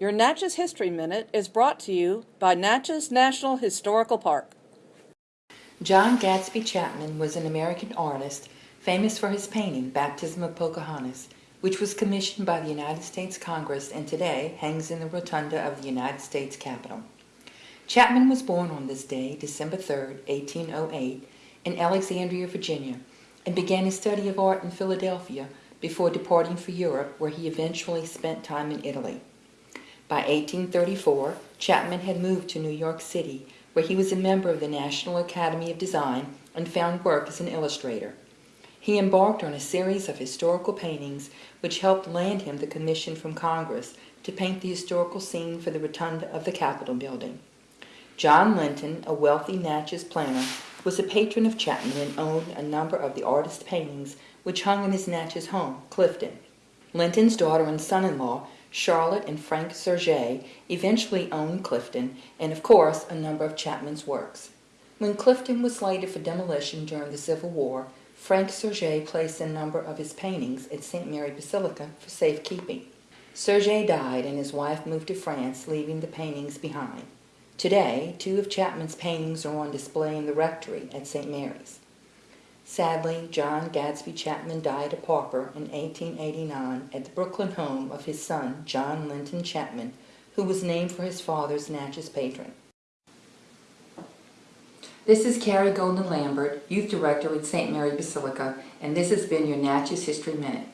Your Natchez History Minute is brought to you by Natchez National Historical Park. John Gadsby Chapman was an American artist famous for his painting Baptism of Pocahontas, which was commissioned by the United States Congress and today hangs in the rotunda of the United States Capitol. Chapman was born on this day, December 3, 1808, in Alexandria, Virginia, and began his study of art in Philadelphia before departing for Europe, where he eventually spent time in Italy. By 1834, Chapman had moved to New York City, where he was a member of the National Academy of Design and found work as an illustrator. He embarked on a series of historical paintings which helped land him the commission from Congress to paint the historical scene for the rotunda of the Capitol building. John Linton, a wealthy Natchez planter, was a patron of Chapman and owned a number of the artist's paintings which hung in his Natchez home, Clifton. Linton's daughter and son-in-law, Charlotte and Frank Surget eventually owned Clifton and, of course, a number of Chapman's works. When Clifton was slated for demolition during the Civil War, Frank Surget placed a number of his paintings at St. Mary Basilica for safekeeping. Surget died and his wife moved to France, leaving the paintings behind. Today, two of Chapman's paintings are on display in the rectory at St. Mary's. Sadly, John Gadsby Chapman died a pauper in 1889 at the Brooklyn home of his son, John Linton Chapman, who was named for his father's Natchez patron. This is Carrie Golden Lambert, Youth Director at St. Mary Basilica, and this has been your Natchez History Minute.